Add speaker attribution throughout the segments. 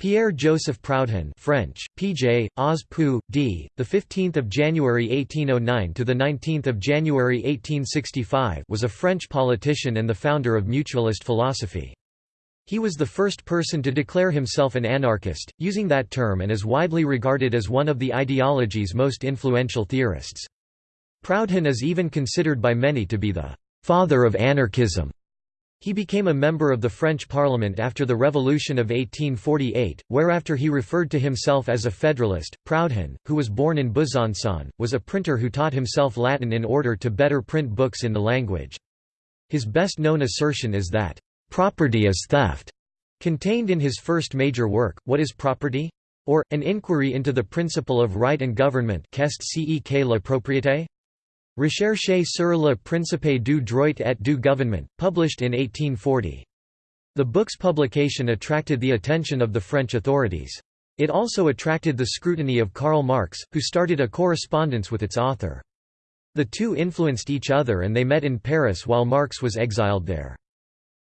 Speaker 1: Pierre-Joseph Proudhon French, PJ, Oz Pou, d. 15 January 1809 – to 19 January 1865 was a French politician and the founder of mutualist philosophy. He was the first person to declare himself an anarchist, using that term and is widely regarded as one of the ideology's most influential theorists. Proudhon is even considered by many to be the «father of anarchism». He became a member of the French Parliament after the Revolution of 1848, whereafter he referred to himself as a Federalist. Proudhon, who was born in Besançon, was a printer who taught himself Latin in order to better print books in the language. His best known assertion is that, "...property is theft." Contained in his first major work, What is Property? or, An Inquiry into the Principle of Right and Government Qu'est ce que la propriété? Recherche sur le principe du droit et du gouvernement, published in 1840. The book's publication attracted the attention of the French authorities. It also attracted the scrutiny of Karl Marx, who started a correspondence with its author. The two influenced each other and they met in Paris while Marx was exiled there.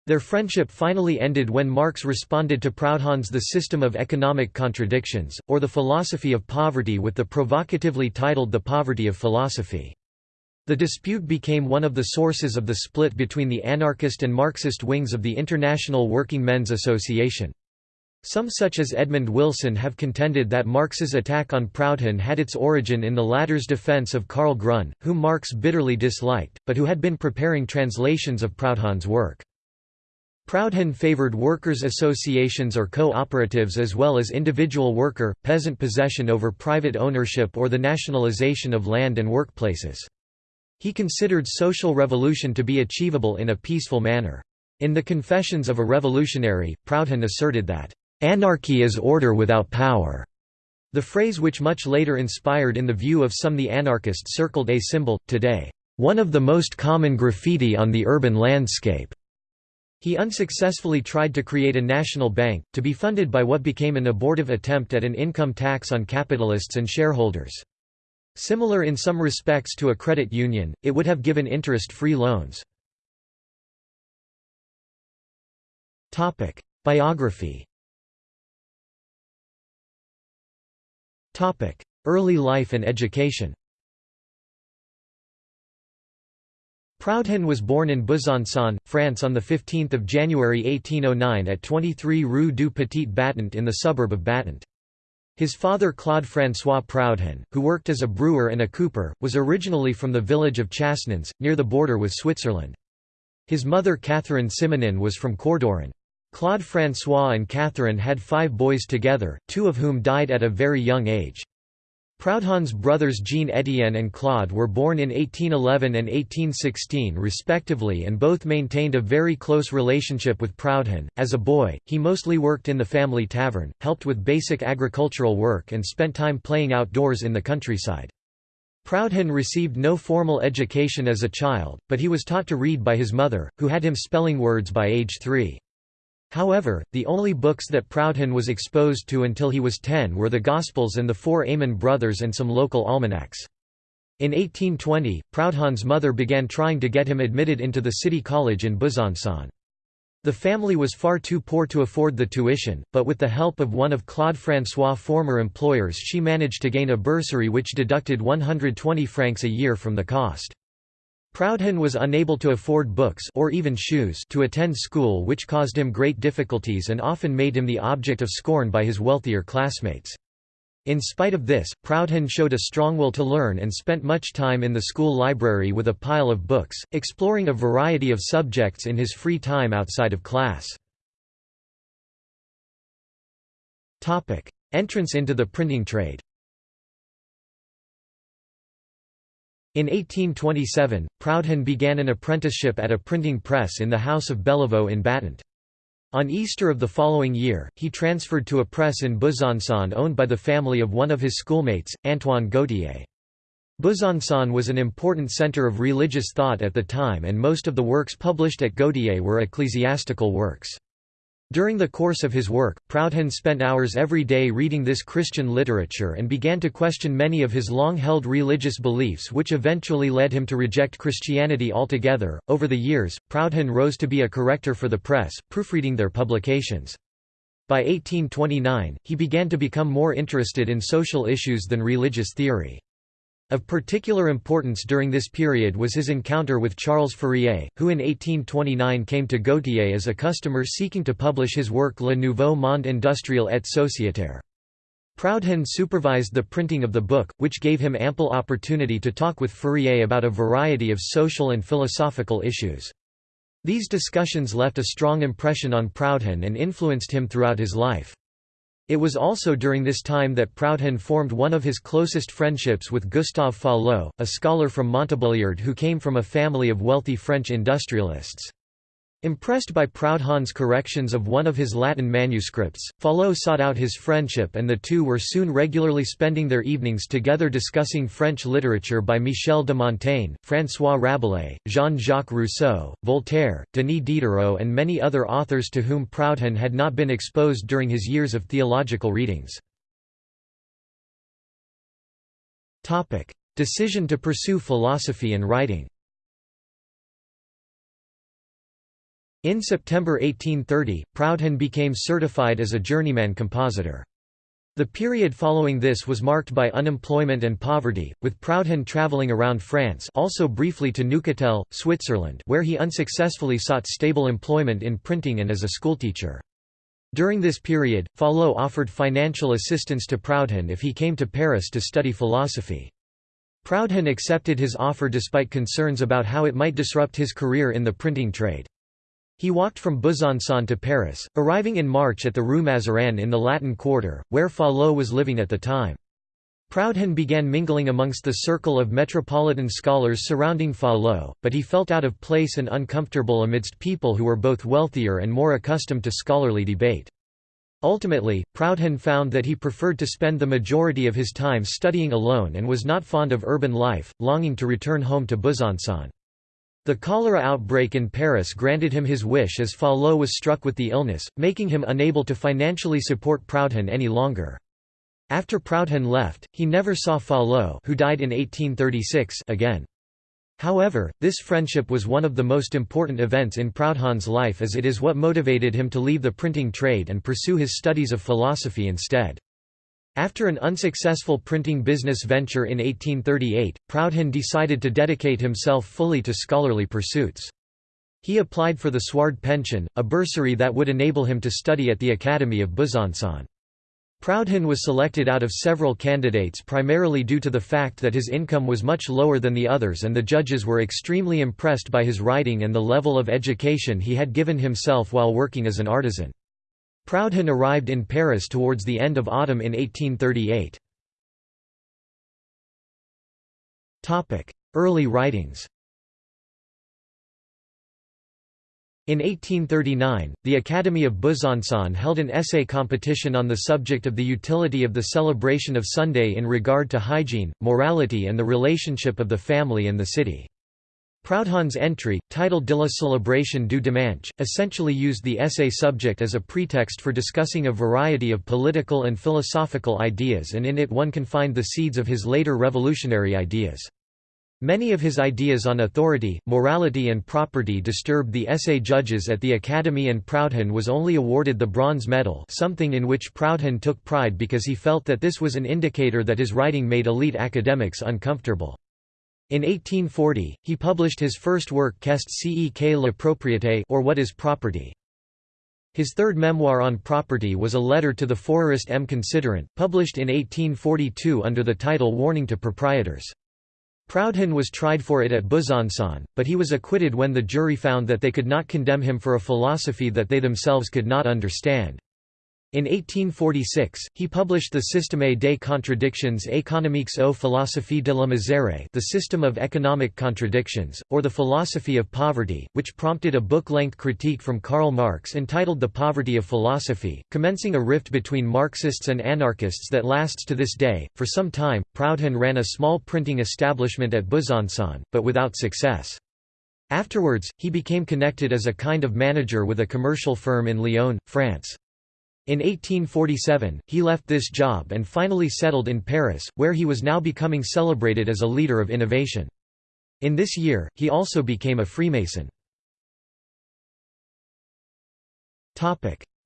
Speaker 1: Their friendship finally ended when Marx responded to Proudhon's The System of Economic Contradictions, or the Philosophy of Poverty with the provocatively titled The Poverty of Philosophy. The dispute became one of the sources of the split between the anarchist and Marxist wings of the International Working Men's Association. Some such as Edmund Wilson have contended that Marx's attack on Proudhon had its origin in the latter's defense of Karl Grun, whom Marx bitterly disliked, but who had been preparing translations of Proudhon's work. Proudhon favored workers' associations or cooperatives as well as individual worker, peasant possession over private ownership or the nationalization of land and workplaces. He considered social revolution to be achievable in a peaceful manner. In the Confessions of a Revolutionary, Proudhon asserted that, "...anarchy is order without power." The phrase which much later inspired in the view of some the anarchists circle-A symbol, today, "...one of the most common graffiti on the urban landscape." He unsuccessfully tried to create a national bank, to be funded by what became an abortive attempt at an income tax on capitalists and shareholders. Similar in some respects to a credit union, it would have given interest-free loans. Biography Early life and education Proudhon was born in Besançon, France on 15 January 1809 at 23 Rue du Petit Battant in the suburb of Battant. His father Claude François Proudhon, who worked as a brewer and a cooper, was originally from the village of Chasnans, near the border with Switzerland. His mother Catherine Simonin was from Cordiron. Claude François and Catherine had five boys together, two of whom died at a very young age. Proudhon's brothers Jean-Étienne and Claude were born in 1811 and 1816 respectively and both maintained a very close relationship with Proudhon. As a boy, he mostly worked in the family tavern, helped with basic agricultural work and spent time playing outdoors in the countryside. Proudhon received no formal education as a child, but he was taught to read by his mother, who had him spelling words by age three. However, the only books that Proudhon was exposed to until he was 10 were the Gospels and the Four Aymon Brothers and some local almanacs. In 1820, Proudhon's mother began trying to get him admitted into the city college in Besançon. The family was far too poor to afford the tuition, but with the help of one of Claude François' former employers she managed to gain a bursary which deducted 120 francs a year from the cost. Proudhon was unable to afford books or even shoes to attend school which caused him great difficulties and often made him the object of scorn by his wealthier classmates. In spite of this, Proudhon showed a strong will to learn and spent much time in the school library with a pile of books, exploring a variety of subjects in his free time outside of class. Entrance into the printing trade In 1827, Proudhon began an apprenticeship at a printing press in the house of Bellevaux in Battant. On Easter of the following year, he transferred to a press in Besançon owned by the family of one of his schoolmates, Antoine Gautier. Besançon was an important centre of religious thought at the time and most of the works published at Gautier were ecclesiastical works. During the course of his work, Proudhon spent hours every day reading this Christian literature and began to question many of his long-held religious beliefs which eventually led him to reject Christianity altogether. Over the years, Proudhon rose to be a corrector for the press, proofreading their publications. By 1829, he began to become more interested in social issues than religious theory. Of particular importance during this period was his encounter with Charles Fourier, who in 1829 came to Gautier as a customer seeking to publish his work Le Nouveau Monde industriel et sociétaire. Proudhon supervised the printing of the book, which gave him ample opportunity to talk with Fourier about a variety of social and philosophical issues. These discussions left a strong impression on Proudhon and influenced him throughout his life. It was also during this time that Proudhon formed one of his closest friendships with Gustave Fallot, a scholar from Montbéliard who came from a family of wealthy French industrialists. Impressed by Proudhon's corrections of one of his Latin manuscripts, Fallot sought out his friendship and the two were soon regularly spending their evenings together discussing French literature by Michel de Montaigne, François Rabelais, Jean-Jacques Rousseau, Voltaire, Denis Diderot and many other authors to whom Proudhon had not been exposed during his years of theological readings. Decision to pursue philosophy and writing In September 1830, Proudhon became certified as a journeyman compositor. The period following this was marked by unemployment and poverty, with Proudhon travelling around France also briefly to Neuchâtel, Switzerland where he unsuccessfully sought stable employment in printing and as a schoolteacher. During this period, Fallot offered financial assistance to Proudhon if he came to Paris to study philosophy. Proudhon accepted his offer despite concerns about how it might disrupt his career in the printing trade. He walked from Besançon to Paris, arriving in March at the Rue Mazarin in the Latin Quarter, where Fallot was living at the time. Proudhon began mingling amongst the circle of metropolitan scholars surrounding Fallot, but he felt out of place and uncomfortable amidst people who were both wealthier and more accustomed to scholarly debate. Ultimately, Proudhon found that he preferred to spend the majority of his time studying alone and was not fond of urban life, longing to return home to Besançon. The cholera outbreak in Paris granted him his wish as Fallot was struck with the illness, making him unable to financially support Proudhon any longer. After Proudhon left, he never saw Fallot who died in 1836 again. However, this friendship was one of the most important events in Proudhon's life as it is what motivated him to leave the printing trade and pursue his studies of philosophy instead. After an unsuccessful printing business venture in 1838, Proudhon decided to dedicate himself fully to scholarly pursuits. He applied for the Suard pension, a bursary that would enable him to study at the Academy of Besançon. Proudhon was selected out of several candidates primarily due to the fact that his income was much lower than the others and the judges were extremely impressed by his writing and the level of education he had given himself while working as an artisan. Proudhon arrived in Paris towards the end of autumn in 1838. Early writings In 1839, the Academy of Besançon held an essay competition on the subject of the utility of the celebration of Sunday in regard to hygiene, morality and the relationship of the family and the city. Proudhon's entry, titled De la célébration du dimanche, essentially used the essay subject as a pretext for discussing a variety of political and philosophical ideas and in it one can find the seeds of his later revolutionary ideas. Many of his ideas on authority, morality and property disturbed the essay judges at the Academy and Proudhon was only awarded the bronze medal something in which Proudhon took pride because he felt that this was an indicator that his writing made elite academics uncomfortable. In 1840, he published his first work Qu'est ce que la propriété or What is Property. His third memoir on property was a letter to the Fourierist M. Considerant, published in 1842 under the title Warning to Proprietors. Proudhon was tried for it at Besançon, but he was acquitted when the jury found that they could not condemn him for a philosophy that they themselves could not understand. In 1846, he published the Système des contradictions économiques aux philosophies de la misère the System of Economic Contradictions, or the Philosophy of Poverty, which prompted a book-length critique from Karl Marx entitled The Poverty of Philosophy, commencing a rift between Marxists and anarchists that lasts to this day. For some time, Proudhon ran a small printing establishment at Besançon, but without success. Afterwards, he became connected as a kind of manager with a commercial firm in Lyon, France. In 1847, he left this job and finally settled in Paris, where he was now becoming celebrated as a leader of innovation. In this year, he also became a Freemason.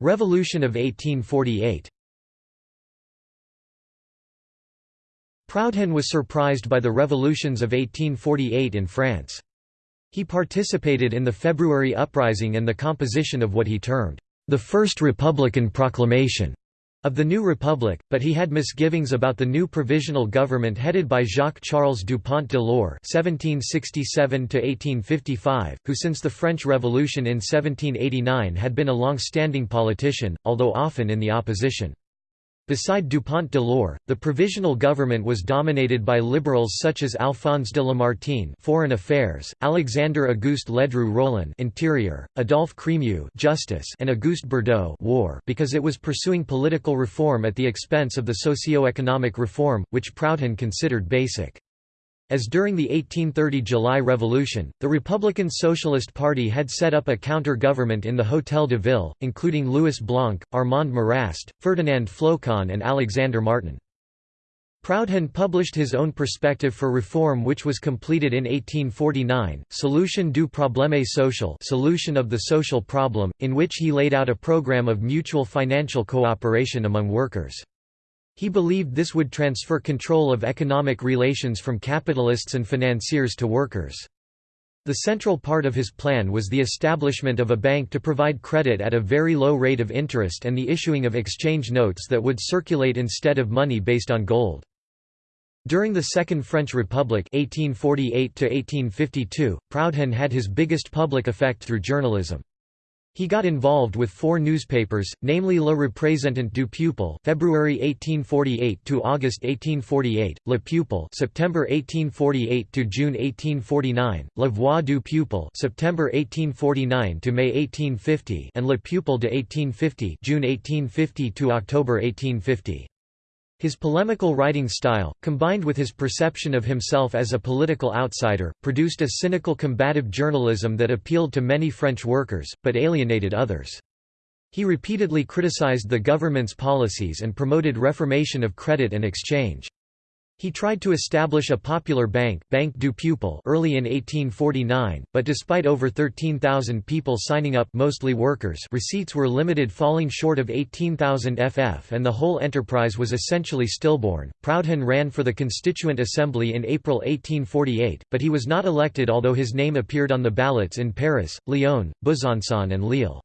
Speaker 1: Revolution of 1848 Proudhon was surprised by the revolutions of 1848 in France. He participated in the February uprising and the composition of what he termed, "...the First Republican Proclamation." of the new republic, but he had misgivings about the new provisional government headed by Jacques-Charles Dupont de l'Eure (1767–1855), who since the French Revolution in 1789 had been a long-standing politician, although often in the opposition. Beside Dupont de l'Eure, the provisional government was dominated by liberals such as Alphonse de Lamartine Foreign Affairs, Alexandre Auguste Ledru Rollin Interior, Adolphe Crémieux Justice and Auguste Bourdeau War because it was pursuing political reform at the expense of the socio-economic reform, which Proudhon considered basic. As during the 1830 July Revolution, the Republican Socialist Party had set up a counter-government in the Hôtel de Ville, including Louis Blanc, Armand Marrast, Ferdinand Flocon and Alexandre Martin. Proudhon published his own perspective for reform which was completed in 1849, Solution du problème social solution of the social problem, in which he laid out a program of mutual financial cooperation among workers. He believed this would transfer control of economic relations from capitalists and financiers to workers. The central part of his plan was the establishment of a bank to provide credit at a very low rate of interest and the issuing of exchange notes that would circulate instead of money based on gold. During the Second French Republic 1848 Proudhon had his biggest public effect through journalism. He got involved with four newspapers, namely Le Représentant du Peuple (February 1848 to August 1848), Le Peuple (September 1848 to June 1849), La Voix du Peuple (September 1849 to May 1850), and Le Peuple de 1850 (June 1850 to October 1850). His polemical writing style, combined with his perception of himself as a political outsider, produced a cynical combative journalism that appealed to many French workers, but alienated others. He repeatedly criticized the government's policies and promoted reformation of credit and exchange. He tried to establish a popular bank Banque du Peuple early in 1849, but despite over 13,000 people signing up mostly workers receipts were limited falling short of 18,000 FF and the whole enterprise was essentially stillborn. Proudhon ran for the Constituent Assembly in April 1848, but he was not elected although his name appeared on the ballots in Paris, Lyon, Besançon and Lille.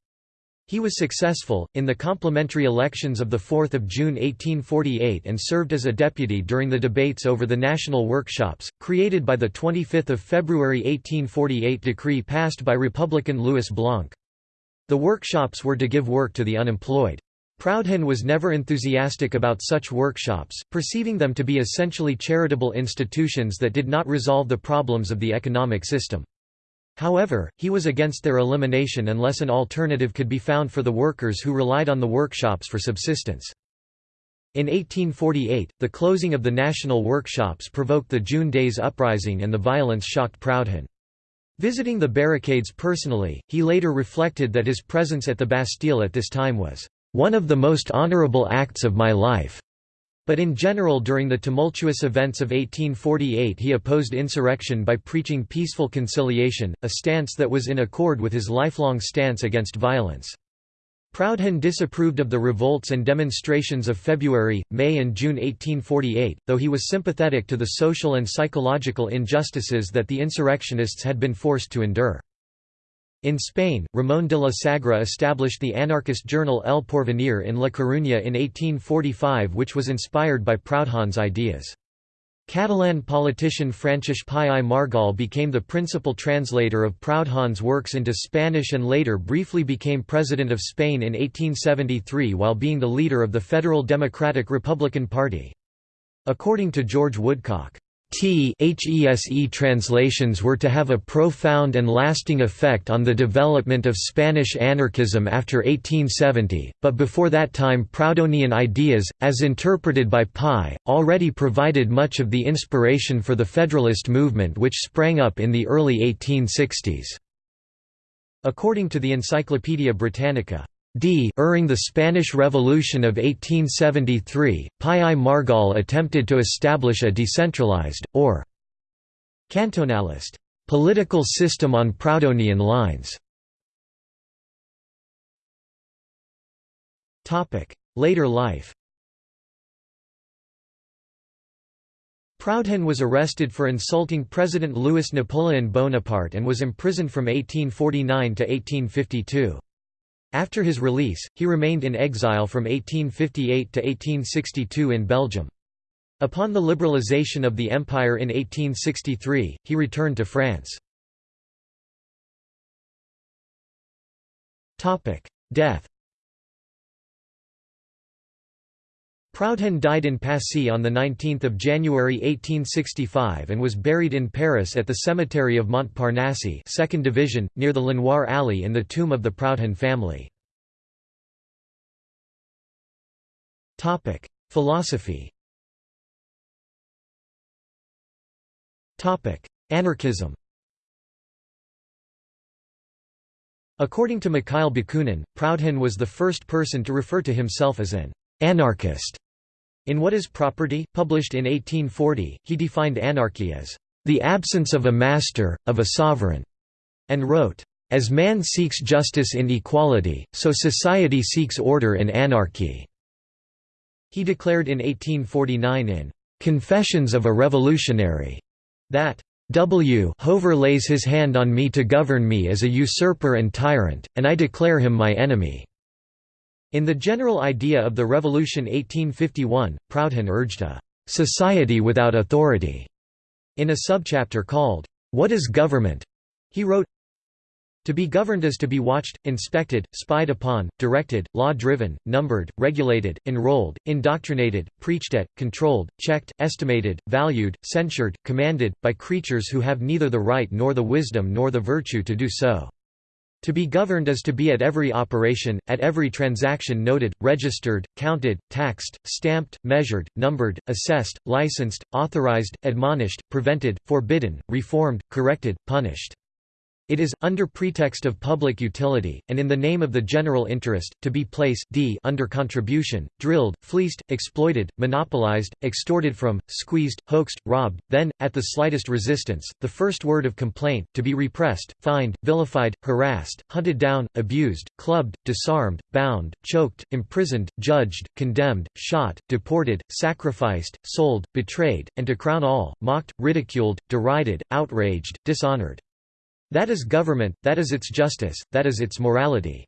Speaker 1: He was successful, in the complementary elections of 4 June 1848 and served as a deputy during the debates over the national workshops, created by the 25 February 1848 decree passed by Republican Louis Blanc. The workshops were to give work to the unemployed. Proudhon was never enthusiastic about such workshops, perceiving them to be essentially charitable institutions that did not resolve the problems of the economic system. However, he was against their elimination unless an alternative could be found for the workers who relied on the workshops for subsistence. In 1848, the closing of the national workshops provoked the June Days Uprising and the violence shocked Proudhon. Visiting the barricades personally, he later reflected that his presence at the Bastille at this time was, "...one of the most honorable acts of my life." But in general during the tumultuous events of 1848 he opposed insurrection by preaching peaceful conciliation, a stance that was in accord with his lifelong stance against violence. Proudhon disapproved of the revolts and demonstrations of February, May and June 1848, though he was sympathetic to the social and psychological injustices that the insurrectionists had been forced to endure. In Spain, Ramón de la Sagra established the anarchist journal El Porvenir in La Coruña in 1845 which was inspired by Proudhon's ideas. Catalan politician Francesc Pi i Margall became the principal translator of Proudhon's works into Spanish and later briefly became President of Spain in 1873 while being the leader of the Federal Democratic Republican Party. According to George Woodcock, THESE translations were to have a profound and lasting effect on the development of Spanish anarchism after 1870, but before that time Proudhonian ideas, as interpreted by Pi, already provided much of the inspiration for the Federalist movement which sprang up in the early 1860s. According to the Encyclopaedia Britannica, D. During the Spanish Revolution of 1873, Pi i Margall attempted to establish a decentralized, or cantonalist, political system on Proudhonian lines. Later life Proudhon was arrested for insulting President Louis Napoleon Bonaparte and was imprisoned from 1849 to 1852. After his release, he remained in exile from 1858 to 1862 in Belgium. Upon the liberalization of the empire in 1863, he returned to France. Death Proudhon died in Passy on 19 January 1865 and was buried in Paris at the cemetery of Montparnasse 2nd Division, near the Lenoir Alley in the tomb of the Proudhon family. Philosophy Anarchism According to Mikhail Bakunin, Proudhon was the first person to refer to himself as an anarchist. In What is Property, published in 1840, he defined anarchy as the absence of a master, of a sovereign, and wrote, As man seeks justice in equality, so society seeks order in anarchy. He declared in 1849 in Confessions of a Revolutionary that W Hover lays his hand on me to govern me as a usurper and tyrant, and I declare him my enemy. In the general idea of the Revolution 1851, Proudhon urged a «society without authority». In a subchapter called, What is Government? he wrote, to be governed is to be watched, inspected, spied upon, directed, law-driven, numbered, regulated, enrolled, indoctrinated, preached at, controlled, checked, estimated, valued, censured, commanded, by creatures who have neither the right nor the wisdom nor the virtue to do so. To be governed is to be at every operation, at every transaction noted, registered, counted, taxed, stamped, measured, numbered, assessed, licensed, authorized, admonished, prevented, forbidden, reformed, corrected, punished. It is, under pretext of public utility, and in the name of the general interest, to be placed d under contribution, drilled, fleeced, exploited, monopolized, extorted from, squeezed, hoaxed, robbed, then, at the slightest resistance, the first word of complaint, to be repressed, fined, vilified, harassed, hunted down, abused, clubbed, disarmed, bound, choked, imprisoned, judged, condemned, shot, deported, sacrificed, sold, betrayed, and to crown all, mocked, ridiculed, derided, outraged, dishonored. That is government, that is its justice, that is its morality.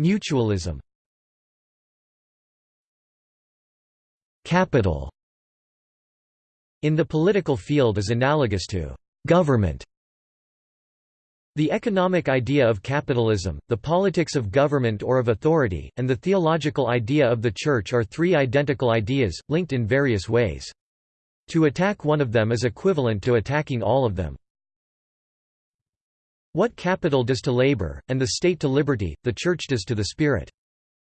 Speaker 1: Mutualism Capital in the political field is analogous to government. The economic idea of capitalism, the politics of government or of authority, and the theological idea of the Church are three identical ideas, linked in various ways. To attack one of them is equivalent to attacking all of them. What capital does to labor, and the state to liberty, the Church does to the spirit.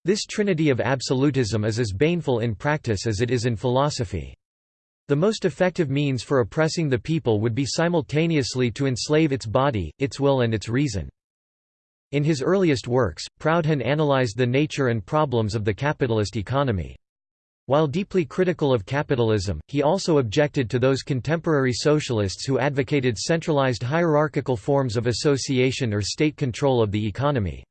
Speaker 1: This trinity of absolutism is as baneful in practice as it is in philosophy. The most effective means for oppressing the people would be simultaneously to enslave its body, its will and its reason. In his earliest works, Proudhon analyzed the nature and problems of the capitalist economy. While deeply critical of capitalism, he also objected to those contemporary socialists who advocated centralized hierarchical forms of association or state control of the economy.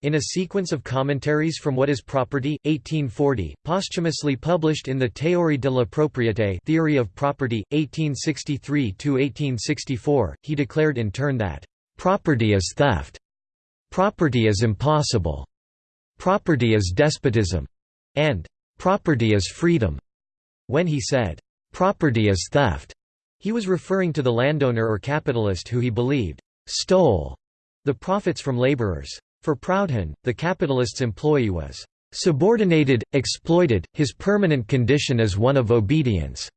Speaker 1: In a sequence of commentaries from What is Property, 1840, posthumously published in the Théorie de la propriété Theory of Property, 1863–1864, he declared in turn that, "...property is theft. Property is impossible. Property is despotism." and Property is freedom. When he said, property is theft, he was referring to the landowner or capitalist who he believed stole the profits from laborers. For Proudhon, the capitalist's employee was subordinated, exploited, his permanent condition is one of obedience.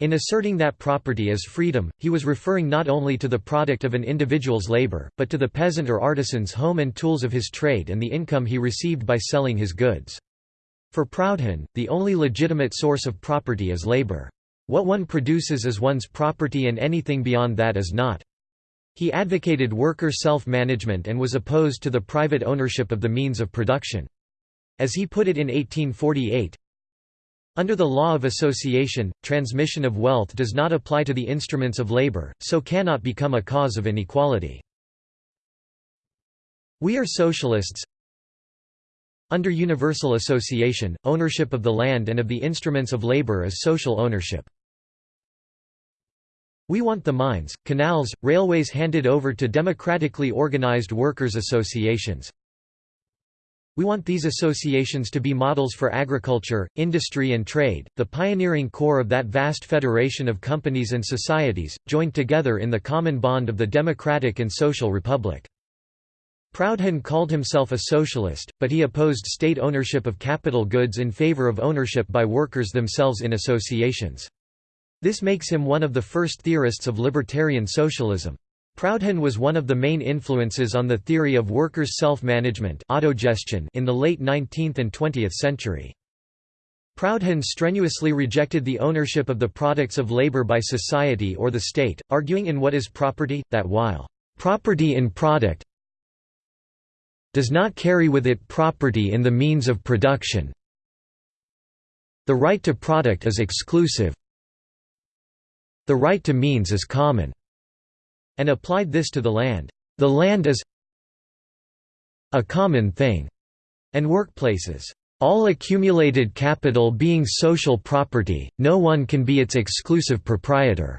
Speaker 1: In asserting that property is freedom, he was referring not only to the product of an individual's labor, but to the peasant or artisan's home and tools of his trade and the income he received by selling his goods. For Proudhon, the only legitimate source of property is labor. What one produces is one's property and anything beyond that is not. He advocated worker self-management and was opposed to the private ownership of the means of production. As he put it in 1848, under the law of association, transmission of wealth does not apply to the instruments of labor, so cannot become a cause of inequality. We are socialists. Under universal association, ownership of the land and of the instruments of labor is social ownership. We want the mines, canals, railways handed over to democratically organized workers' associations. We want these associations to be models for agriculture, industry and trade, the pioneering core of that vast federation of companies and societies, joined together in the common bond of the democratic and social republic. Proudhon called himself a socialist, but he opposed state ownership of capital goods in favor of ownership by workers themselves in associations. This makes him one of the first theorists of libertarian socialism. Proudhon was one of the main influences on the theory of workers' self-management autogestion in the late 19th and 20th century. Proudhon strenuously rejected the ownership of the products of labor by society or the state, arguing in What is Property, that while property in product does not carry with it property in the means of production, the right to product is exclusive, the right to means is common, and applied this to the land. The land is a common thing, and workplaces. All accumulated capital being social property, no one can be its exclusive proprietor.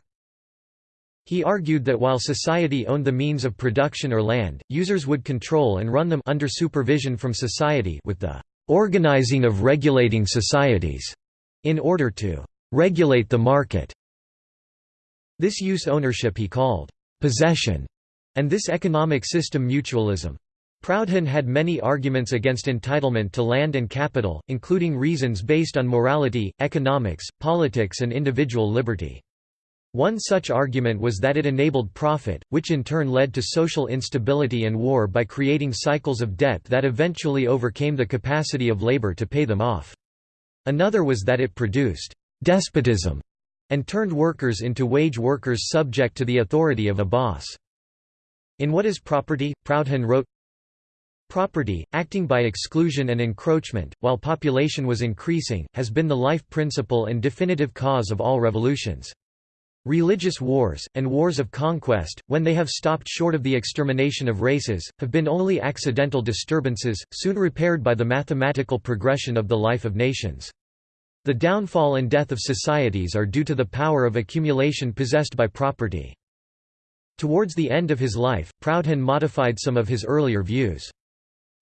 Speaker 1: He argued that while society owned the means of production or land, users would control and run them under supervision from society with the organizing of regulating societies in order to regulate the market. This use ownership he called possession, and this economic system mutualism. Proudhon had many arguments against entitlement to land and capital, including reasons based on morality, economics, politics and individual liberty. One such argument was that it enabled profit, which in turn led to social instability and war by creating cycles of debt that eventually overcame the capacity of labor to pay them off. Another was that it produced despotism and turned workers into wage workers subject to the authority of a boss. In What is Property, Proudhon wrote, Property, acting by exclusion and encroachment, while population was increasing, has been the life principle and definitive cause of all revolutions. Religious wars, and wars of conquest, when they have stopped short of the extermination of races, have been only accidental disturbances, soon repaired by the mathematical progression of the life of nations. The downfall and death of societies are due to the power of accumulation possessed by property. Towards the end of his life, Proudhon modified some of his earlier views.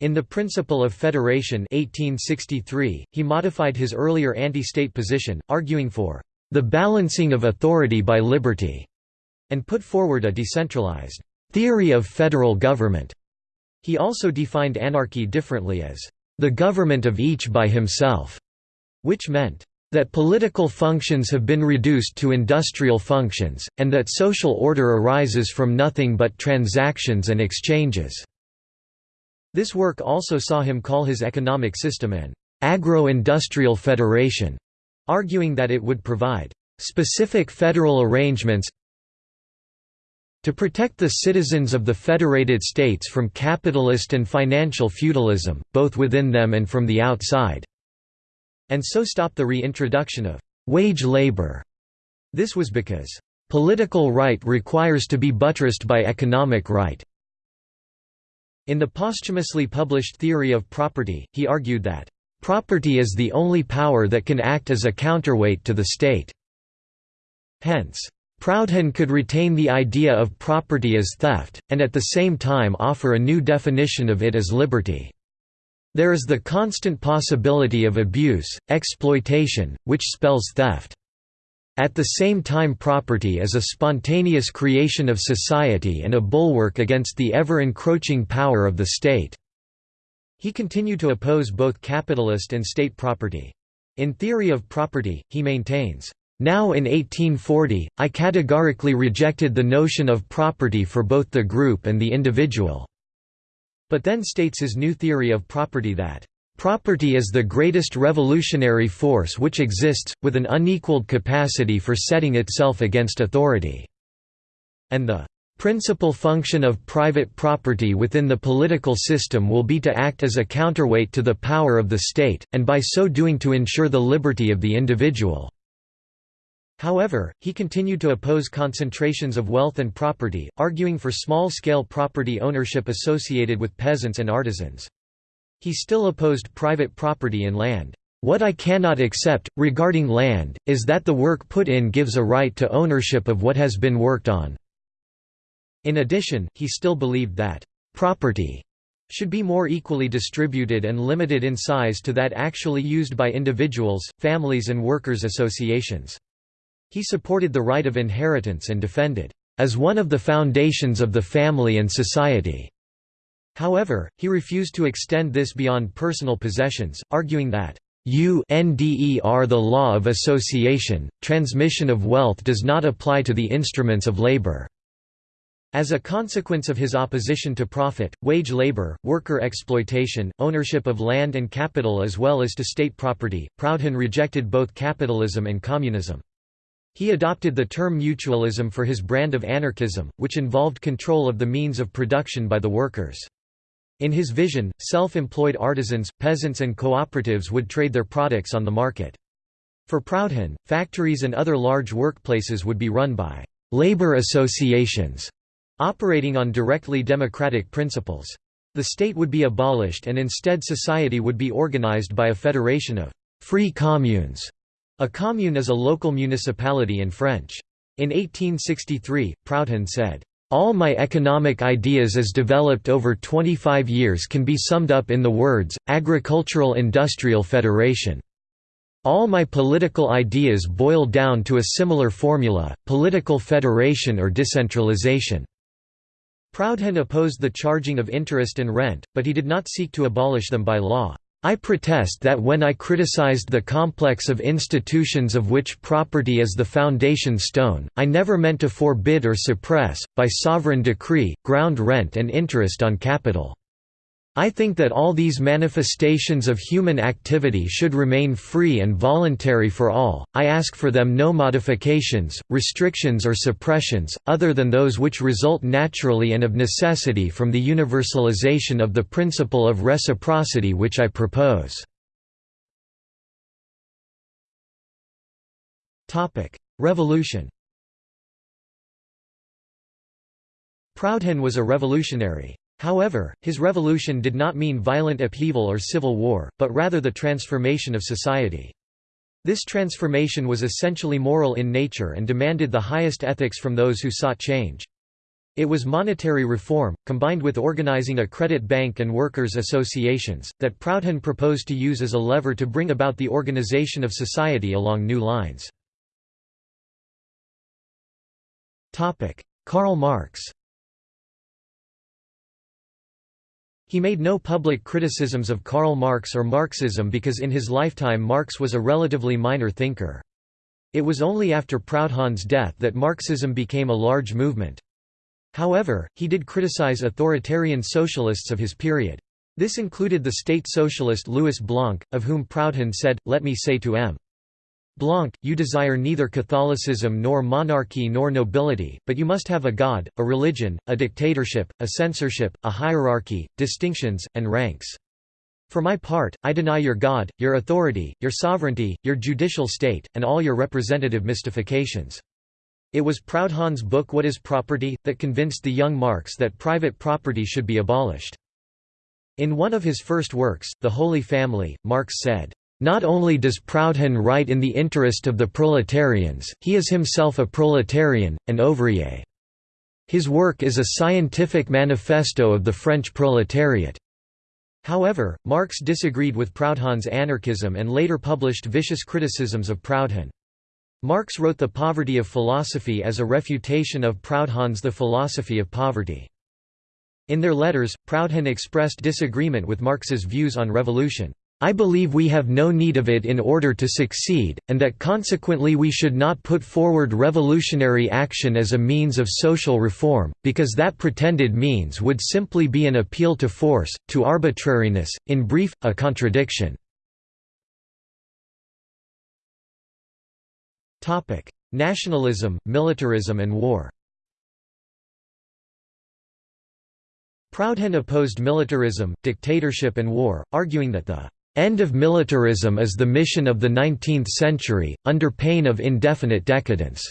Speaker 1: In The Principle of Federation 1863, he modified his earlier anti-state position, arguing for the balancing of authority by liberty, and put forward a decentralized theory of federal government. He also defined anarchy differently as the government of each by himself which meant that political functions have been reduced to industrial functions, and that social order arises from nothing but transactions and exchanges." This work also saw him call his economic system an agro-industrial federation, arguing that it would provide specific federal arrangements to protect the citizens of the federated states from capitalist and financial feudalism, both within them and from the outside and so stop the reintroduction of wage labor. This was because political right requires to be buttressed by economic right. In the posthumously published Theory of Property, he argued that property is the only power that can act as a counterweight to the state. Hence, Proudhon could retain the idea of property as theft, and at the same time offer a new definition of it as liberty. There is the constant possibility of abuse, exploitation, which spells theft. At the same time property is a spontaneous creation of society and a bulwark against the ever-encroaching power of the state." He continued to oppose both capitalist and state property. In Theory of Property, he maintains, "...now in 1840, I categorically rejected the notion of property for both the group and the individual but then states his new theory of property that Property is the greatest revolutionary force which exists, with an unequaled capacity for setting itself against authority." And the principal function of private property within the political system will be to act as a counterweight to the power of the state, and by so doing to ensure the liberty of the individual." However, he continued to oppose concentrations of wealth and property, arguing for small-scale property ownership associated with peasants and artisans. He still opposed private property in land. What I cannot accept, regarding land, is that the work put in gives a right to ownership of what has been worked on. In addition, he still believed that property should be more equally distributed and limited in size to that actually used by individuals, families and workers' associations. He supported the right of inheritance and defended, "...as one of the foundations of the family and society." However, he refused to extend this beyond personal possessions, arguing that, UNDER the law of association, transmission of wealth does not apply to the instruments of labor. As a consequence of his opposition to profit, wage labor, worker exploitation, ownership of land and capital as well as to state property, Proudhon rejected both capitalism and communism. He adopted the term mutualism for his brand of anarchism, which involved control of the means of production by the workers. In his vision, self-employed artisans, peasants and cooperatives would trade their products on the market. For Proudhon, factories and other large workplaces would be run by «labor associations» operating on directly democratic principles. The state would be abolished and instead society would be organized by a federation of «free communes» A commune is a local municipality in French. In 1863, Proudhon said, "...all my economic ideas as developed over 25 years can be summed up in the words, Agricultural Industrial Federation. All my political ideas boil down to a similar formula, political federation or decentralization." Proudhon opposed the charging of interest and rent, but he did not seek to abolish them by law. I protest that when I criticized the complex of institutions of which property is the foundation stone, I never meant to forbid or suppress, by sovereign decree, ground rent and interest on capital. I think that all these manifestations of human activity should remain free and voluntary for all, I ask for them no modifications, restrictions or suppressions, other than those which result naturally and of necessity from the universalization of the principle of reciprocity which I propose." Revolution Proudhon was a revolutionary. However, his revolution did not mean violent upheaval or civil war, but rather the transformation of society. This transformation was essentially moral in nature and demanded the highest ethics from those who sought change. It was monetary reform, combined with organizing a credit bank and workers' associations, that Proudhon proposed to use as a lever to bring about the organization of society along new lines. Karl Marx He made no public criticisms of Karl Marx or Marxism because in his lifetime Marx was a relatively minor thinker. It was only after Proudhon's death that Marxism became a large movement. However, he did criticize authoritarian socialists of his period. This included the state socialist Louis Blanc, of whom Proudhon said, Let me say to M. Blanc, you desire neither Catholicism nor monarchy nor nobility, but you must have a god, a religion, a dictatorship, a censorship, a hierarchy, distinctions, and ranks. For my part, I deny your God, your authority, your sovereignty, your judicial state, and all your representative mystifications. It was Proudhon's book What is Property? that convinced the young Marx that private property should be abolished. In one of his first works, The Holy Family, Marx said, not only does Proudhon write in the interest of the proletarians, he is himself a proletarian, an ouvrier. His work is a scientific manifesto of the French proletariat. However, Marx disagreed with Proudhon's anarchism and later published vicious criticisms of Proudhon. Marx wrote The Poverty of Philosophy as a refutation of Proudhon's The Philosophy of Poverty. In their letters, Proudhon expressed disagreement with Marx's views on revolution. I believe we have no need of it in order to succeed, and that consequently we should not put forward revolutionary action as a means of social reform, because that pretended means would simply be an appeal to force, to arbitrariness, in brief, a contradiction. Nationalism, militarism and war Proudhon opposed militarism, dictatorship and war, arguing that the "...end of militarism is the mission of the 19th century, under pain of indefinite decadence",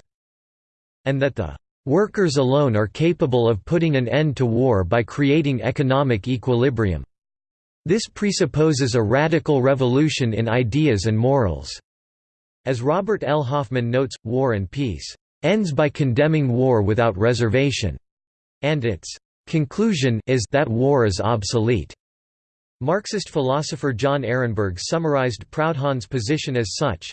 Speaker 1: and that the "...workers alone are capable of putting an end to war by creating economic equilibrium. This presupposes a radical revolution in ideas and morals." As Robert L. Hoffman notes, War and Peace ends by condemning war without reservation, and its conclusion is that war is obsolete. Marxist philosopher John Ehrenberg summarized Proudhon's position as such,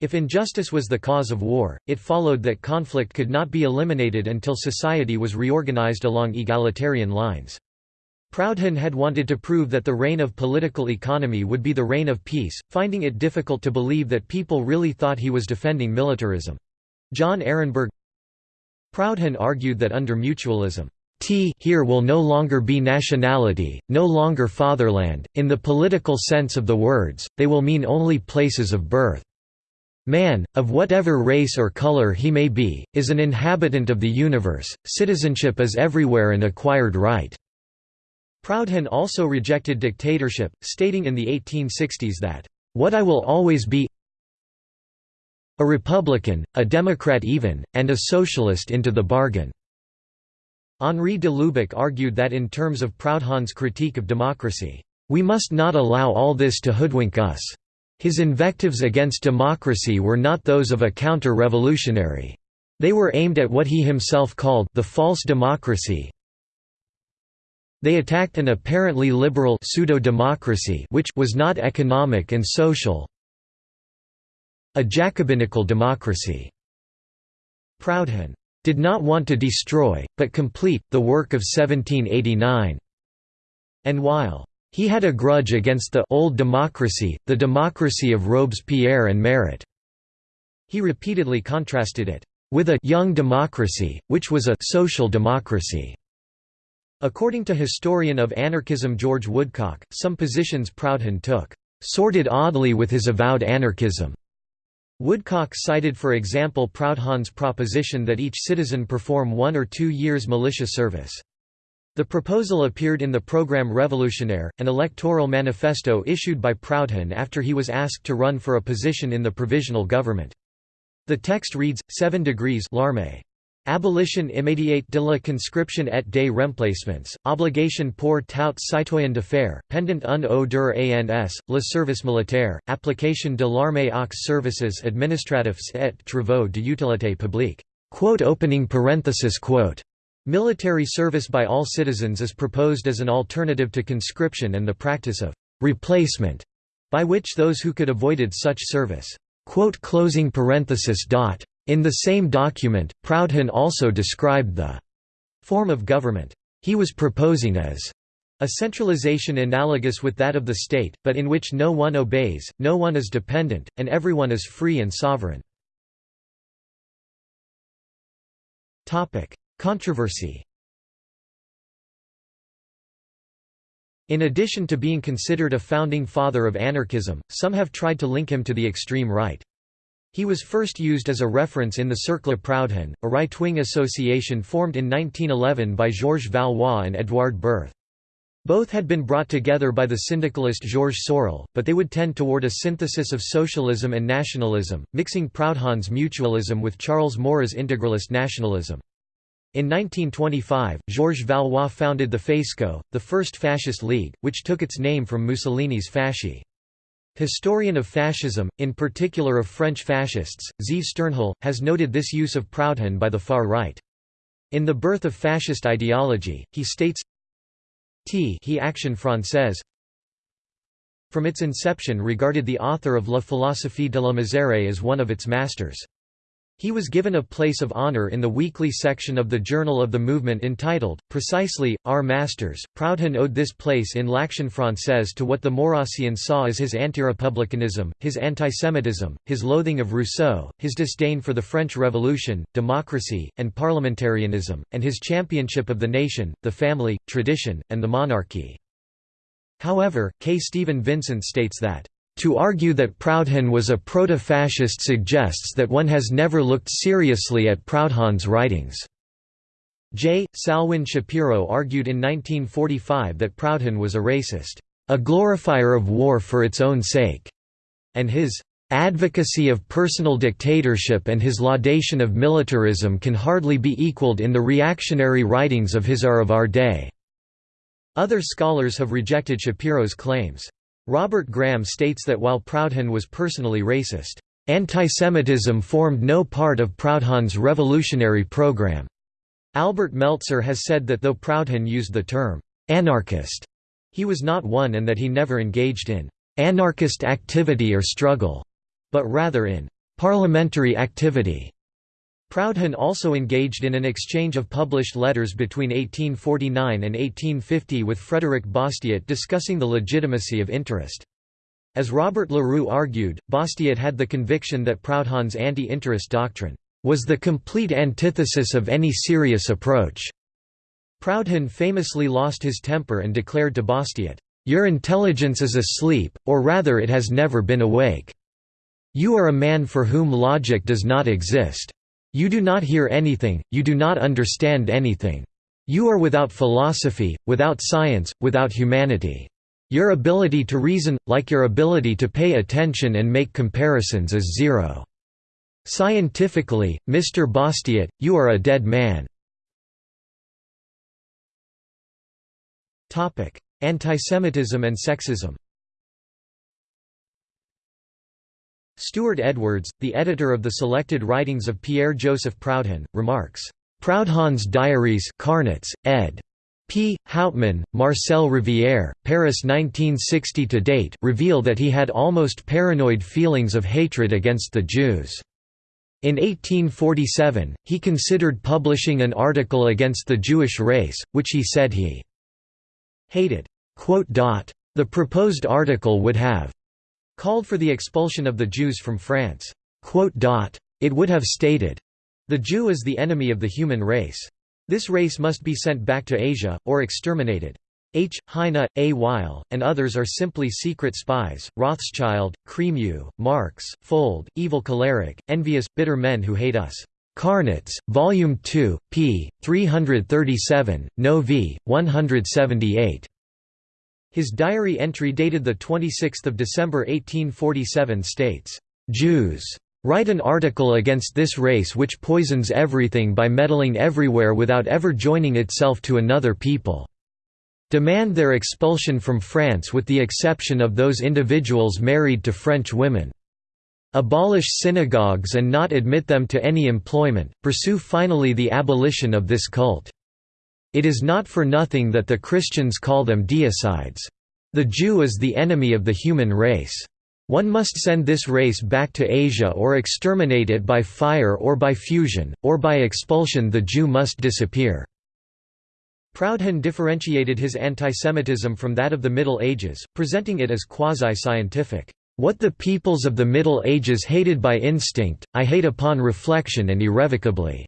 Speaker 1: if injustice was the cause of war, it followed that conflict could not be eliminated until society was reorganized along egalitarian lines. Proudhon had wanted to prove that the reign of political economy would be the reign of peace, finding it difficult to believe that people really thought he was defending militarism. John Ehrenberg Proudhon argued that under mutualism, T here will no longer be nationality, no longer fatherland, in the political sense of the words, they will mean only places of birth. Man, of whatever race or color he may be, is an inhabitant of the universe, citizenship is everywhere an acquired right. Proudhon also rejected dictatorship, stating in the 1860s that, "...what I will always be a Republican, a Democrat even, and a socialist into the bargain." Henri de Lubac argued that in terms of Proudhon's critique of democracy, "...we must not allow all this to hoodwink us." His invectives against democracy were not those of a counter-revolutionary. They were aimed at what he himself called the false democracy, they attacked an apparently liberal pseudo-democracy which was not economic and social a Jacobinical democracy. Proudhon did not want to destroy, but complete, the work of 1789. And while he had a grudge against the old democracy, the democracy of Robespierre and Marat, he repeatedly contrasted it with a young democracy, which was a social democracy. According to historian of anarchism George Woodcock, some positions Proudhon took sorted oddly with his avowed anarchism. Woodcock cited for example Proudhon's proposition that each citizen perform one or two years militia service. The proposal appeared in the Programme Révolutionnaire, an electoral manifesto issued by Proudhon after he was asked to run for a position in the provisional government. The text reads, 7 degrees l'armée. Abolition immédiate de la conscription et des remplacements, obligation pour tout citoyen de faire, pendant un ou deux ans, le service militaire, application de l'armée aux services administratifs et travaux de utilité publique. Opening parenthesis quote. Military service by all citizens is proposed as an alternative to conscription and the practice of replacement, by which those who could avoided such service. Quote closing parenthesis dot. In the same document, Proudhon also described the form of government he was proposing as a centralization analogous with that of the state, but in which no one obeys, no one is dependent, and everyone is free and sovereign. Controversy In addition to being considered a founding father of anarchism, some have tried to link him to the extreme right. He was first used as a reference in the Cercle Proudhon, a right-wing association formed in 1911 by Georges Valois and Edouard Berth. Both had been brought together by the syndicalist Georges Sorel, but they would tend toward a synthesis of socialism and nationalism, mixing Proudhon's mutualism with Charles Maurras's integralist nationalism. In 1925, Georges Valois founded the Faisceau, the first fascist league, which took its name from Mussolini's Fasci. Historian of fascism, in particular of French fascists, Zeev Sternhell, has noted this use of Proudhon by the far right. In The Birth of Fascist Ideology, he states T he Action Française from its inception regarded the author of La philosophie de la misère as one of its masters. He was given a place of honor in the weekly section of the Journal of the Movement entitled, precisely, Our Masters. Proudhon owed this place in L'Action Française to what the Maurrassians saw as his anti-republicanism, his antisemitism, his loathing of Rousseau, his disdain for the French Revolution, democracy, and parliamentarianism, and his championship of the nation, the family, tradition, and the monarchy. However, K. Stephen Vincent states that to argue that Proudhon was a proto-fascist suggests that one has never looked seriously at Proudhon's writings. J. Salwyn Schapiro argued in 1945 that Proudhon was a racist. a glorifier of war for its own sake, and his advocacy of personal dictatorship and his laudation of militarism can hardly be equaled in the reactionary writings of his are of our day." Other scholars have rejected Schapiro's claims. Robert Graham states that while Proudhon was personally racist, antisemitism formed no part of Proudhon's revolutionary program. Albert Meltzer has said that though Proudhon used the term anarchist, he was not one and that he never engaged in anarchist activity or struggle but rather in parliamentary activity. Proudhon also engaged in an exchange of published letters between 1849 and 1850 with Frederick Bastiat discussing the legitimacy of interest. As Robert Leroux argued, Bastiat had the conviction that Proudhon's anti-interest doctrine was the complete antithesis of any serious approach. Proudhon famously lost his temper and declared to Bastiat, "'Your intelligence is asleep, or rather it has never been awake. You are a man for whom logic does not exist. You do not hear anything, you do not understand anything. You are without philosophy, without science, without humanity. Your ability to reason, like your ability to pay attention and make comparisons is zero. Scientifically, Mr. Bastiat, you are a dead man. Antisemitism and sexism Stewart Edwards, the editor of the selected writings of Pierre-Joseph Proudhon, remarks, "Proudhon's Diaries Carnets, ed. P. Haubtmann, Marcel Rivière, Paris 1960 to date reveal that he had almost paranoid feelings of hatred against the Jews. In 1847, he considered publishing an article against the Jewish race, which he said he hated. The proposed article would have called for the expulsion of the Jews from France. It would have stated, the Jew is the enemy of the human race. This race must be sent back to Asia, or exterminated. H. Heine, A. Weil, and others are simply secret spies, Rothschild, Crémieux, Marx, Fould, evil choleric, envious, bitter men who hate us. Carnets, Volume 2, p. 337, No v. 178. His diary entry dated 26 December 1847 states, "...Jews. Write an article against this race which poisons everything by meddling everywhere without ever joining itself to another people. Demand their expulsion from France with the exception of those individuals married to French women. Abolish synagogues and not admit them to any employment, pursue finally the abolition of this cult." It is not for nothing that the Christians call them deicides. The Jew is the enemy of the human race. One must send this race back to Asia or exterminate it by fire or by fusion, or by expulsion the Jew must disappear." Proudhon differentiated his antisemitism from that of the Middle Ages, presenting it as quasi-scientific. What the peoples of the Middle Ages hated by instinct, I hate upon reflection and irrevocably.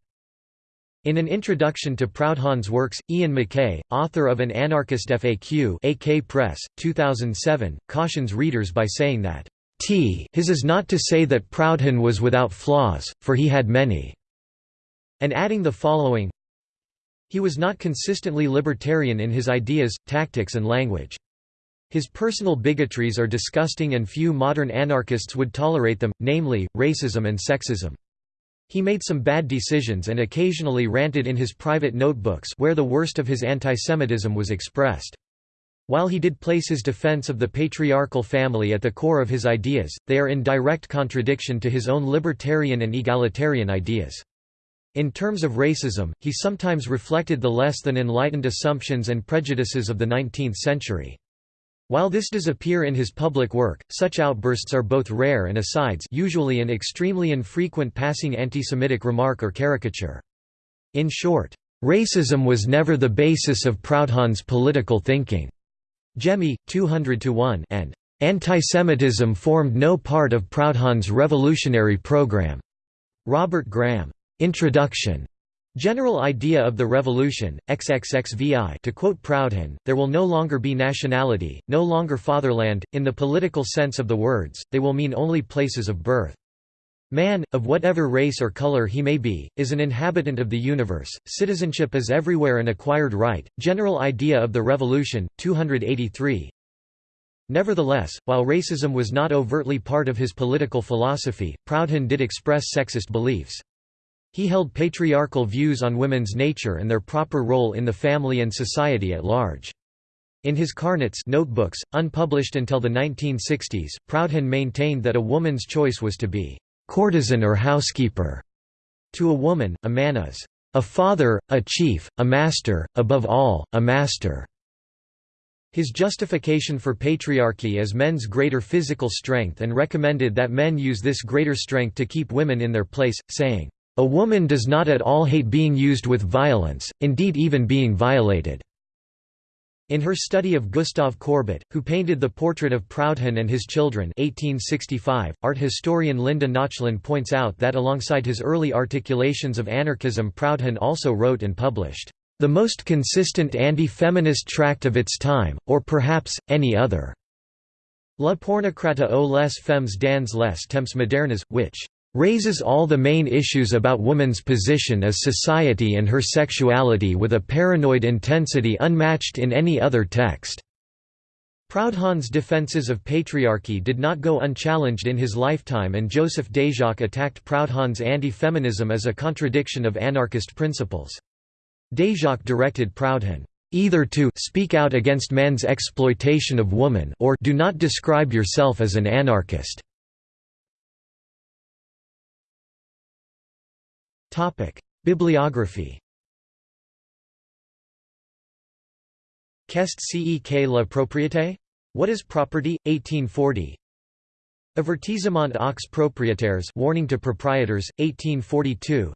Speaker 1: In an introduction to Proudhon's works, Iain McKay, author of An Anarchist FAQ AK Press, 2007, cautions readers by saying that, T his is not to say that Proudhon was without flaws, for he had many", and adding the following, He was not consistently libertarian in his ideas, tactics and language. His personal bigotries are disgusting and few modern anarchists would tolerate them, namely, racism and sexism. He made some bad decisions and occasionally ranted in his private notebooks where the worst of his antisemitism was expressed. While he did place his defense of the patriarchal family at the core of his ideas, they are in direct contradiction to his own libertarian and egalitarian ideas. In terms of racism, he sometimes reflected the less than enlightened assumptions and prejudices of the 19th century. While this does appear in his public work, such outbursts are both rare and asides usually an extremely infrequent passing anti-Semitic remark or caricature. In short, "...racism was never the basis of Proudhon's political thinking." Jemmy, 200–1 and "...antisemitism formed no part of Proudhon's revolutionary program." Robert Graham. Introduction. General idea of the revolution, XXXVI to quote Proudhon, there will no longer be nationality, no longer fatherland, in the political sense of the words, they will mean only places of birth. Man, of whatever race or color he may be, is an inhabitant of the universe, citizenship is everywhere an acquired right. General idea of the revolution, 283 Nevertheless, while racism was not overtly part of his political philosophy, Proudhon did express sexist beliefs. He held patriarchal views on women's nature and their proper role in the family and society at large. In his Carnets notebooks, unpublished until the 1960s, Proudhon maintained that a woman's choice was to be courtesan or housekeeper. To a woman, a man is a father, a chief, a master, above all, a master. His justification for patriarchy as men's greater physical strength and recommended that men use this greater strength to keep women in their place, saying, "...a woman does not at all hate being used with violence, indeed even being violated." In her study of Gustave Courbet, who painted the portrait of Proudhon and his children 1865, art historian Linda Nochlin points out that alongside his early articulations of anarchism Proudhon also wrote and published, "...the most consistent anti-feminist tract of its time, or perhaps, any other." La pornocratie aux les femmes dans les temps modernes, which raises all the main issues about woman's position as society and her sexuality with a paranoid intensity unmatched in any other text." Proudhon's defences of patriarchy did not go unchallenged in his lifetime and Joseph Déjacque attacked Proudhon's anti-feminism as a contradiction of anarchist principles. Déjacque directed Proudhon, "...either to speak out against man's exploitation of woman or do not describe yourself as an anarchist." Topic: Bibliography. Qu'est ce la propriété? What is property? 1840. Avertissement aux propriétaires, warning to proprietors, 1842.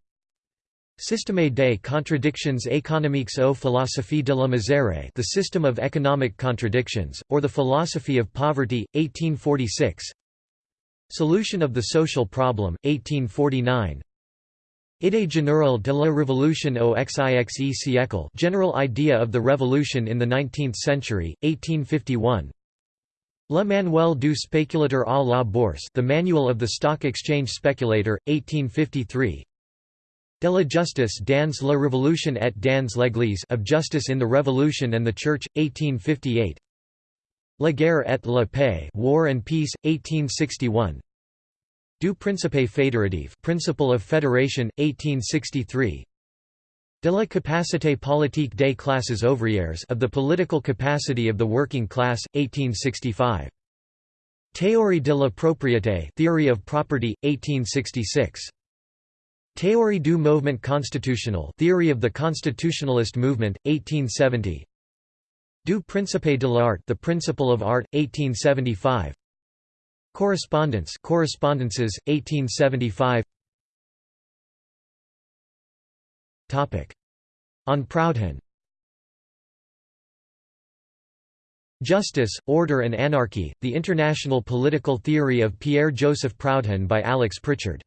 Speaker 1: Système des contradictions économiques aux philosophies de la misère The System of Economic Contradictions, or The Philosophy of Poverty, 1846 Solution of the Social Problem, 1849 Idée générale de la révolution au XIXe siècle General Idea of the Revolution in the Nineteenth Century, 1851 Le Manuel du spéculateur à la bourse The Manual of the Stock Exchange Speculator, 1853 De la justice dans la révolution et dans l'église Of Justice in the Revolution and the Church, 1858 La guerre et la paix War and Peace, 1861 Du Principe fédératif Principle of Federation, 1863 De la capacité politique des classes ouvrières of the political capacity of the working class, 1865. Théorie de la propriété Theory of Property, 1866. Théorie du mouvement constitutionnel Theory of the Constitutionalist Movement, 1870. Du Principe de l'art The Principle of Art, 1875. Correspondence Correspondences 1875 Topic On Proudhon Justice, Order and Anarchy, The International Political Theory of Pierre-Joseph Proudhon by Alex Prichard.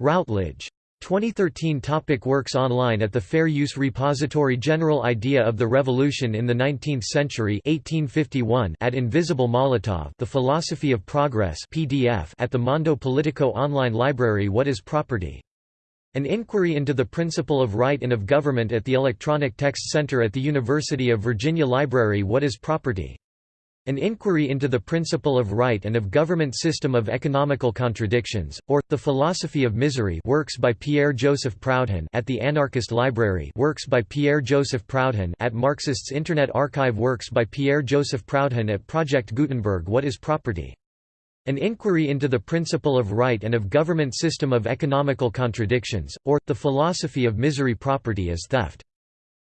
Speaker 1: Routledge. 2013 topic Works online at the Fair Use Repository General Idea of the Revolution in the Nineteenth Century 1851 at Invisible Molotov The Philosophy of Progress PDF at the Mondo Politico online library What is Property? An inquiry into the principle of right and of government at the Electronic Text Center at the University of Virginia Library What is Property? An Inquiry into the Principle of Right and of Government System of Economical Contradictions, or, The Philosophy of Misery works by Pierre-Joseph Proudhon at the Anarchist Library works by Pierre-Joseph Proudhon at Marxists Internet Archive works by Pierre-Joseph Proudhon at Project Gutenberg What is Property? An Inquiry into the Principle of Right and of Government System of Economical Contradictions, or, The Philosophy of Misery Property is Theft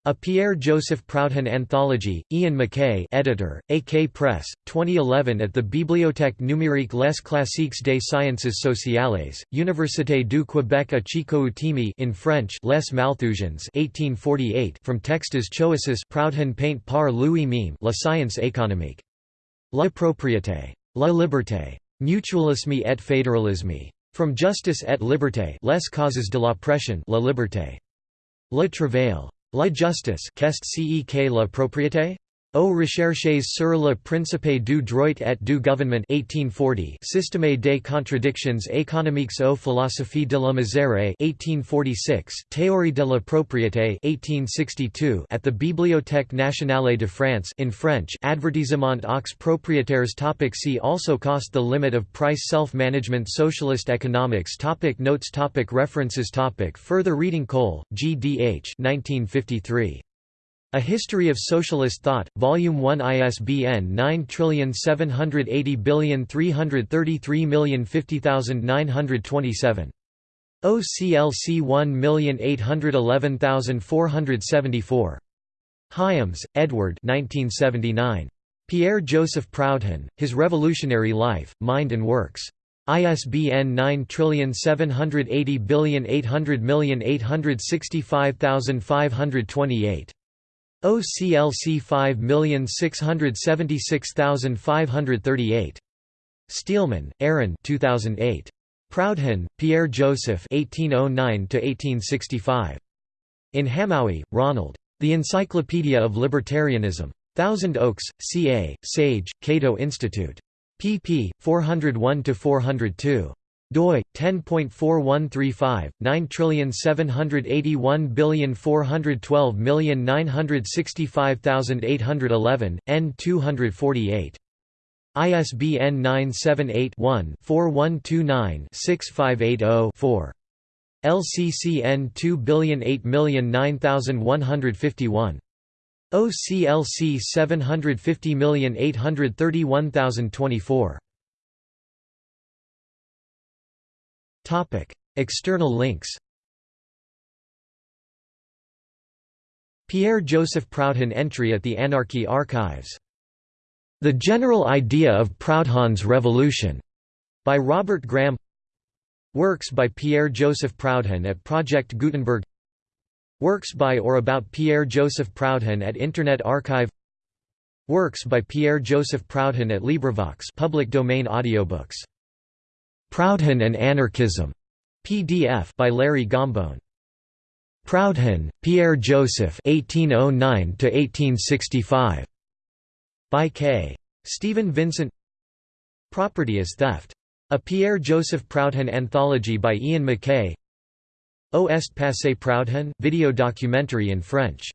Speaker 1: a Pierre-Joseph Proudhon Anthology, Iain McKay editor, AK Press, 2011 at the Bibliothèque numérique Les Classiques des Sciences Sociales, Université du Québec à Chicoutimi in French Les Malthusiens 1848 from Textes Choisis Proudhon peint par Louis Mime La Science économique. La propriété. La liberté. Mutualisme et fédéralisme. From Justice et Liberté Les causes de l'oppression La liberté. Le travail. La justice qu'est ce que la propriété? Aux recherches sur le principe du droit et du gouvernement 1840 Système des contradictions économiques aux philosophies de la misère 1846 Théorie de la propriété 1862 At the Bibliothèque nationale de France in French Avertissement aux propriétaires topic See also Cost the limit of price Self-management Socialist economics topic Notes topic References topic Further reading Cole, G. D. H. 1953. A History of Socialist Thought, Volume 1 ISBN 9780333050927. OCLC 1811474. Hyams, Edward 1979. Pierre-Joseph Proudhon, His Revolutionary Life, Mind and Works. ISBN 9780800865528. OCLC 5676538. Steelman, Aaron 2008. Proudhon, Pierre Joseph 1809–1865. In Hamowy, Ronald. The Encyclopedia of Libertarianism. Thousand Oaks, CA, Sage, Cato Institute. pp. 401–402 doi 10.4135 9781412965811 n 248 ISBN 978-1-4129-6580-4. LCCN 2008009151. OCLC 750831024. Topic: External links. Pierre-Joseph Proudhon entry at the Anarchy Archives. The General Idea of Proudhon's Revolution, by Robert Graham. Works by Pierre-Joseph Proudhon at Project Gutenberg. Works by or about Pierre-Joseph Proudhon at Internet Archive. Works by Pierre-Joseph Proudhon at LibriVox public domain audiobooks. Proudhon and Anarchism, PDF by Larry Gambone. Proudhon, Pierre Joseph 1809 1865 by K. Stephen Vincent Property is Theft. A Pierre Joseph Proudhon anthology by Iain McKay Au est passé Proudhon video documentary in French